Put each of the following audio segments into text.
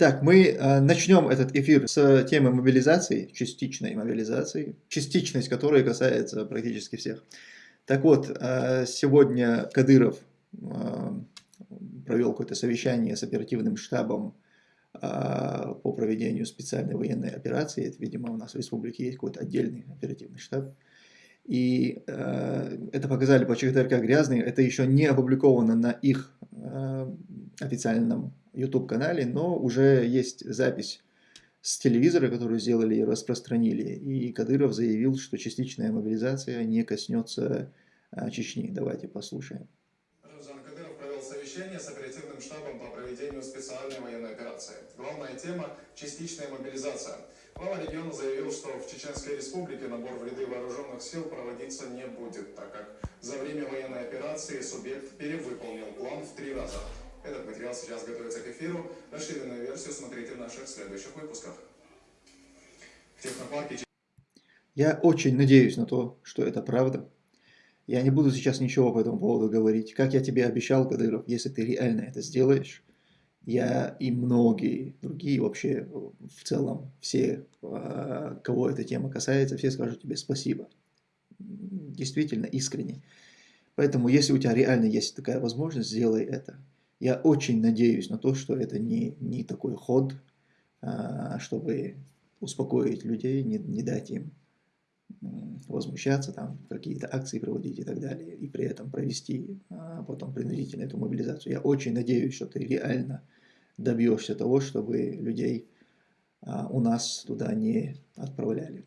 Так, мы э, начнем этот эфир с темы мобилизации, частичной мобилизации, частичность которой касается практически всех. Так вот, э, сегодня Кадыров э, провел какое-то совещание с оперативным штабом по проведению специальной военной операции. Это, видимо, у нас в республике есть какой-то отдельный оперативный штаб. И э, это показали по ЧГТРК грязный. Это еще не опубликовано на их э, официальном YouTube-канале, но уже есть запись с телевизора, которую сделали и распространили. И Кадыров заявил, что частичная мобилизация не коснется а, Чечни. Давайте послушаем. Жан Кадыров провел совещание с оперативным штабом по проведению специальной военной операции. Главная тема – частичная мобилизация. Глава региона заявил, что в Чеченской республике набор в ряды вооруженных сил проводиться не будет, так как за время военной операции субъект перевыполнил план в три раза. Этот материал сейчас готовится к эфиру. Расширенную версию смотрите в наших следующих выпусках. В технопарке... Я очень надеюсь на то, что это правда. Я не буду сейчас ничего по этому поводу говорить. Как я тебе обещал, Кадыров, если ты реально это сделаешь, я и многие другие вообще в целом, все, а, кого эта тема касается, все скажут тебе спасибо. Действительно, искренне. Поэтому, если у тебя реально есть такая возможность, сделай это. Я очень надеюсь на то, что это не, не такой ход, а, чтобы успокоить людей, не, не дать им возмущаться, там какие-то акции проводить и так далее, и при этом провести а потом принудительно эту мобилизацию. Я очень надеюсь, что ты реально добьешься того, чтобы людей а, у нас туда не отправляли.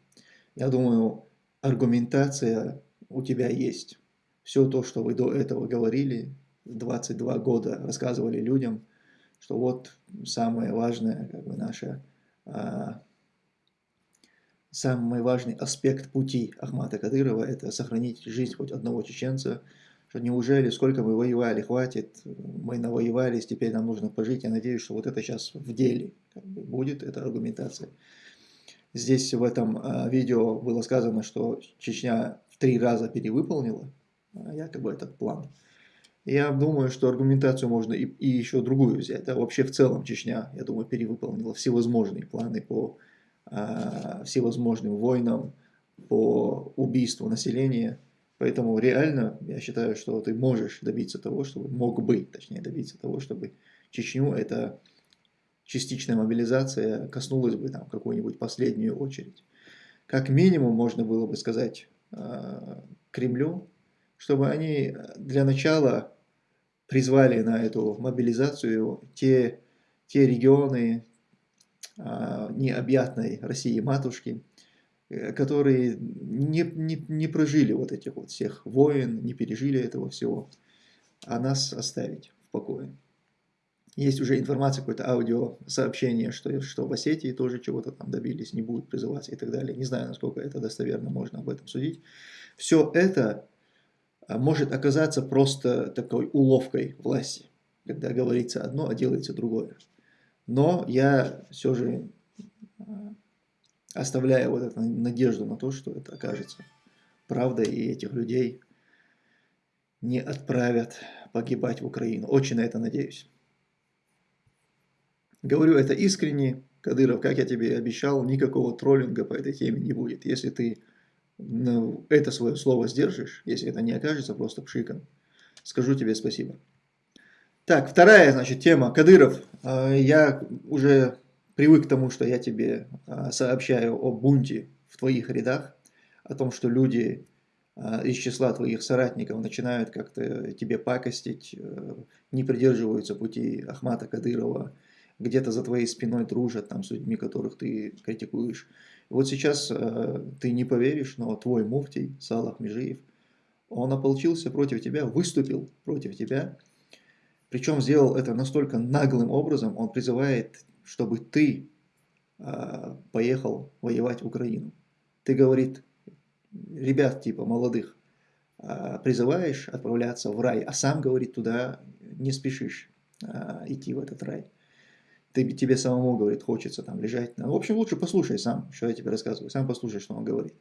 Я думаю, аргументация у тебя есть. Все то, что вы до этого говорили, 22 года рассказывали людям, что вот самое важное, как бы наша, а, самый важный аспект пути Ахмата Кадырова – это сохранить жизнь хоть одного чеченца, что неужели, сколько мы воевали, хватит, мы навоевались, теперь нам нужно пожить. Я надеюсь, что вот это сейчас в деле как бы, будет, эта аргументация. Здесь в этом а, видео было сказано, что Чечня в три раза перевыполнила а, якобы этот план. Я думаю, что аргументацию можно и, и еще другую взять. Да? Вообще в целом Чечня, я думаю, перевыполнила всевозможные планы по э, всевозможным войнам, по убийству населения. Поэтому реально я считаю, что ты можешь добиться того, чтобы, мог бы, точнее, добиться того, чтобы Чечню эта частичная мобилизация коснулась бы там какую-нибудь последнюю очередь. Как минимум можно было бы сказать э, Кремлю, чтобы они для начала призвали на эту мобилизацию те, те регионы а, необъятной России матушки, э, которые не, не, не прожили вот этих вот всех войн, не пережили этого всего, а нас оставить в покое. Есть уже информация, какое-то аудиосообщение, что, что в Осетии тоже чего-то там добились, не будут призываться и так далее. Не знаю, насколько это достоверно, можно об этом судить. Все это может оказаться просто такой уловкой власти, когда говорится одно, а делается другое. Но я все же а, оставляю вот эту надежду на то, что это окажется правдой, и этих людей не отправят погибать в Украину. Очень на это надеюсь. Говорю это искренне. Кадыров, как я тебе обещал, никакого троллинга по этой теме не будет. Если ты это свое слово сдержишь, если это не окажется просто пшиком, скажу тебе спасибо. Так, вторая, значит, тема. Кадыров. А, я уже привык к тому, что я тебе а, сообщаю о бунте в твоих рядах, о том, что люди а, из числа твоих соратников начинают как-то тебе пакостить, э, не придерживаются пути Ахмата Кадырова, где-то за твоей спиной дружат там, с людьми, которых ты критикуешь. Вот сейчас э, ты не поверишь, но твой муфтий Салах Межиев, он ополчился против тебя, выступил против тебя, причем сделал это настолько наглым образом, он призывает, чтобы ты э, поехал воевать в Украину. Ты, говорит, ребят типа молодых, э, призываешь отправляться в рай, а сам, говорит, туда не спешишь э, идти в этот рай ты, тебе самому, говорит, хочется там лежать. Ну, в общем, лучше послушай сам, что я тебе рассказываю, сам послушай, что он говорит.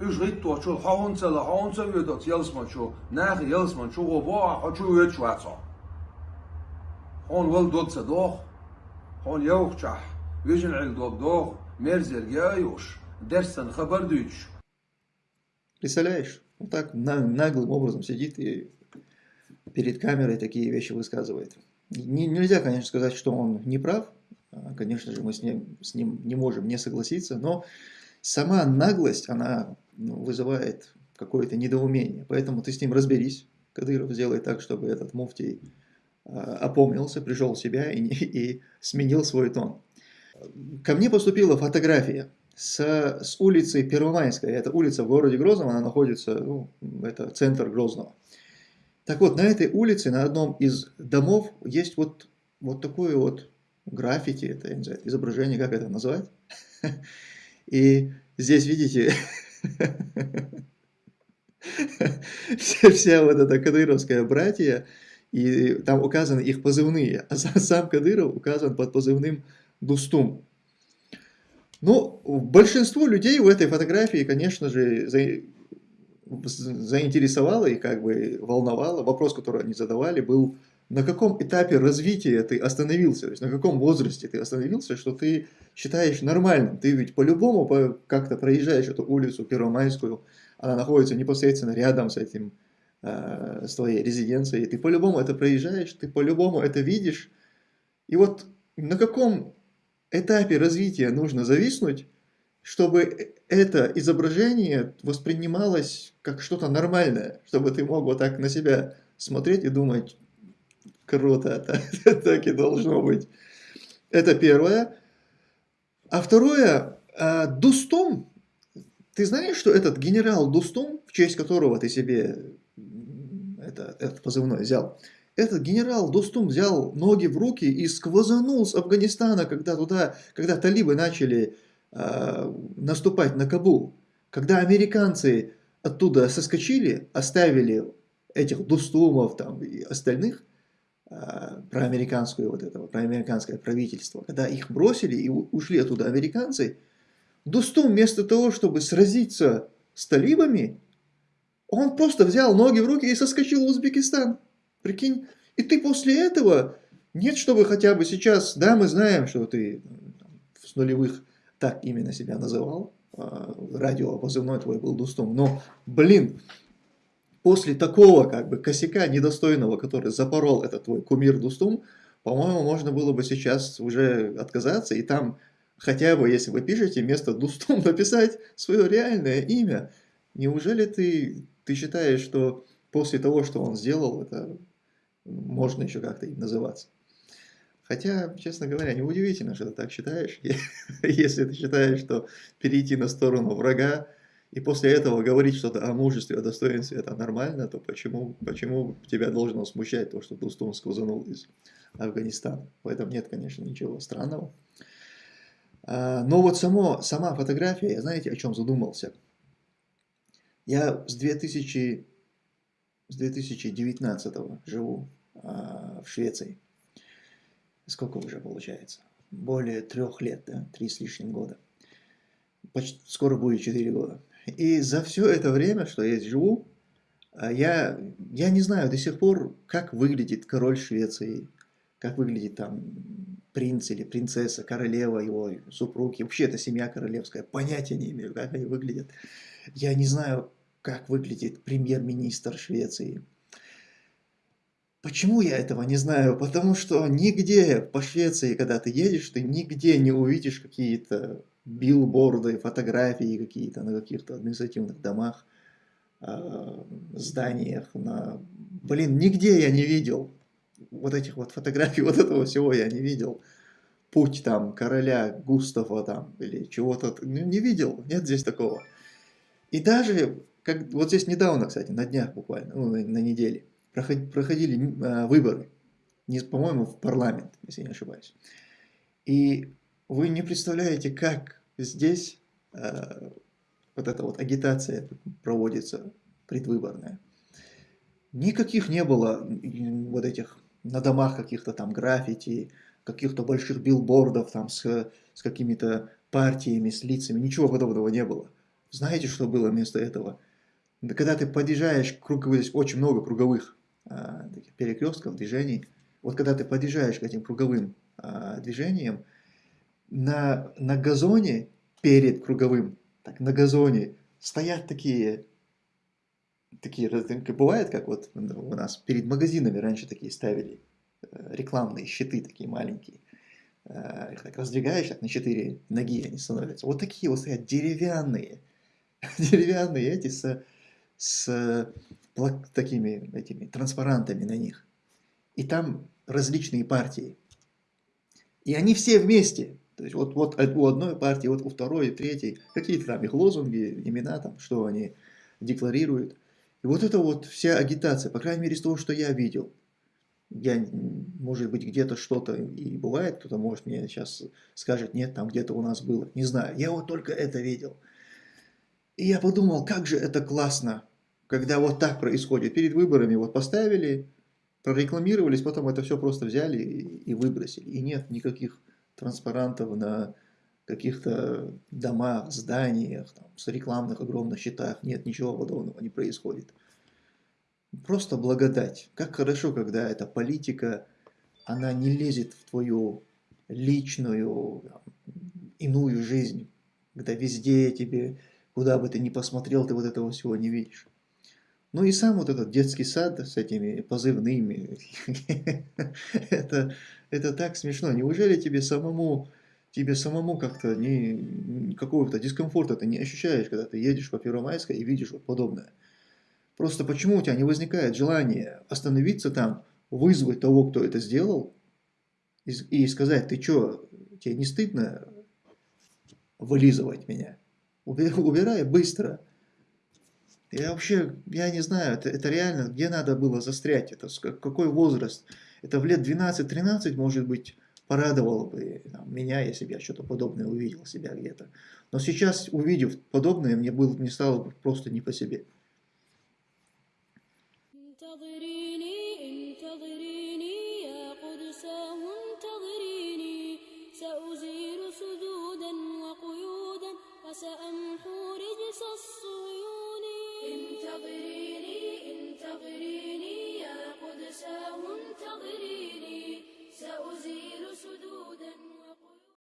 Üç rit to çu haunca la haunca ve dot yelsman çu nah yelsman çu go ba ha çu ve çu atsa. Hon vel dot sa doh. Hon yok çah. Vejin il dot doh. Merzer gayuş. Dersen. Представляешь? Вот так наглым образом сидит и перед камерой такие вещи высказывает. Не, нельзя, конечно, сказать, что он не прав. А, конечно же, мы с ним, с ним не можем не согласиться, но сама наглость, она ну, вызывает какое-то недоумение. Поэтому ты с ним разберись. Кадыров сделай так, чтобы этот муфтий а, опомнился, пришел в себя и, и сменил свой тон. Ко мне поступила фотография с, с улицы Первомайская. Это улица в городе Грозном, она находится, ну, это центр Грозного. Так вот, на этой улице, на одном из домов, есть вот, вот такое вот граффити, это, я не знаю, изображение, как это назвать. И здесь, видите, вся, вот эта кадыровская братья, и там указаны их позывные, а сам Кадыров указан под позывным Дустум. Ну, большинство людей в этой фотографии, конечно же, заинтересовало и как бы волновало. Вопрос, который они задавали, был, на каком этапе развития ты остановился, то есть на каком возрасте ты остановился, что ты считаешь нормальным. Ты ведь по-любому по, как-то проезжаешь эту улицу Первомайскую, она находится непосредственно рядом с этим, э, с твоей резиденцией, ты по-любому это проезжаешь, ты по-любому это видишь. И вот на каком этапе развития нужно зависнуть, чтобы это изображение воспринималось как что-то нормальное, чтобы ты мог вот так на себя смотреть и думать, круто, так, и должно быть. Это первое. А второе, а, Дустум, ты знаешь, что этот генерал Дустум, в честь которого ты себе это, этот позывной взял, этот генерал Достум взял ноги в руки и сквозанул с Афганистана, когда туда, когда талибы начали э, наступать на Кабул. Когда американцы оттуда соскочили, оставили этих Достумов там, и остальных, э, про американское вот этого, про американское правительство, когда их бросили и ушли оттуда американцы, Достум вместо того, чтобы сразиться с талибами, он просто взял ноги в руки и соскочил в Узбекистан. Прикинь, и ты после этого, нет, чтобы хотя бы сейчас, да, мы знаем, что ты с нулевых так именно себя называл, а, радио позывной твой был Дустом, но, блин, после такого как бы косяка недостойного, который запорол этот твой кумир Дустум, по-моему, можно было бы сейчас уже отказаться и там хотя бы, если вы пишете, вместо Дустум написать свое реальное имя. Неужели ты, ты считаешь, что после того, что он сделал, это можно еще как-то им называться. Хотя, честно говоря, неудивительно, что ты так считаешь. Если ты считаешь, что перейти на сторону врага и после этого говорить что-то о мужестве, о достоинстве, это нормально, то почему, почему тебя должно смущать то, что Дустун сквозанул из Афганистана? В этом нет, конечно, ничего странного. А, но вот само, сама фотография, я знаете, о чем задумался? Я с 2000 с 2019 живу а, в Швеции. Сколько уже получается? Более трех лет, да? Три с лишним года. Почти, скоро будет четыре года. И за все это время, что я живу, а, я, я не знаю до сих пор, как выглядит король Швеции, как выглядит там принц или принцесса, королева, его супруги, вообще это семья королевская, понятия не имею, как они выглядят. Я не знаю, как выглядит премьер-министр Швеции. Почему я этого не знаю? Потому что нигде по Швеции, когда ты едешь, ты нигде не увидишь какие-то билборды, фотографии какие-то на каких-то административных домах, а, зданиях. На... Блин, нигде я не видел вот этих вот фотографий, вот этого всего я не видел. Путь там короля Густава там или чего-то, не видел, нет здесь такого. И даже как, вот здесь недавно, кстати, на днях буквально, ну, на, на неделе, проходили, э, выборы, по-моему, в парламент, если не ошибаюсь. И вы не представляете, как здесь э, вот эта вот агитация проводится предвыборная. Никаких не было вот этих на домах каких-то там граффити, каких-то больших билбордов там с, с какими-то партиями, с лицами, ничего подобного не было. Знаете, что было вместо этого? когда ты подъезжаешь, здесь очень много круговых таких перекрестков, движений, вот когда ты подъезжаешь к этим круговым а, движениям, на, на газоне перед круговым, так, на газоне стоят такие, такие, бывает, как вот у нас перед магазинами раньше такие ставили, э, рекламные щиты такие маленькие. Э, их так раздвигаешь, так на четыре ноги они становятся. Вот такие вот стоят деревянные, деревянные эти с, с такими этими транспарантами на них. И там различные партии. И они все вместе. То есть вот, вот у одной партии, вот у второй, третьей, какие-то там их лозунги, имена, там, что они декларируют. И вот это вот вся агитация, по крайней мере, из того, что я видел. Я, может быть, где-то что-то и бывает, кто-то может мне сейчас скажет, нет, там где-то у нас было. Не знаю, я вот только это видел. И я подумал, как же это классно, когда вот так происходит. Перед выборами вот поставили, прорекламировались, потом это все просто взяли и выбросили. И нет никаких транспарантов на каких-то домах, зданиях, там, с рекламных огромных счетах. Нет, ничего подобного не происходит. Просто благодать. Как хорошо, когда эта политика, она не лезет в твою личную, иную жизнь, когда везде тебе, куда бы ты ни посмотрел, ты вот этого всего не видишь. Ну и сам вот этот детский сад с этими позывными, это, это так смешно. Неужели тебе самому, тебе самому как-то не, какого-то дискомфорта ты не ощущаешь, когда ты едешь по Первомайской и видишь вот подобное? Просто почему у тебя не возникает желания остановиться там, вызвать того, кто это сделал, и, и сказать, ты что, тебе не стыдно вылизывать меня? убирая быстро. Я вообще, я не знаю, это, это реально, где надо было застрять, это какой возраст. Это в лет 12-13, может быть, порадовало бы там, меня, если бы я что-то подобное увидел себя где-то. Но сейчас, увидев подобное, мне, было, мне стало бы просто не по себе. انتظريني انتظريني سأمحو رجس الصيون انتظريني انتظريني يا قدساه انتظريني. سأزيل سدودا.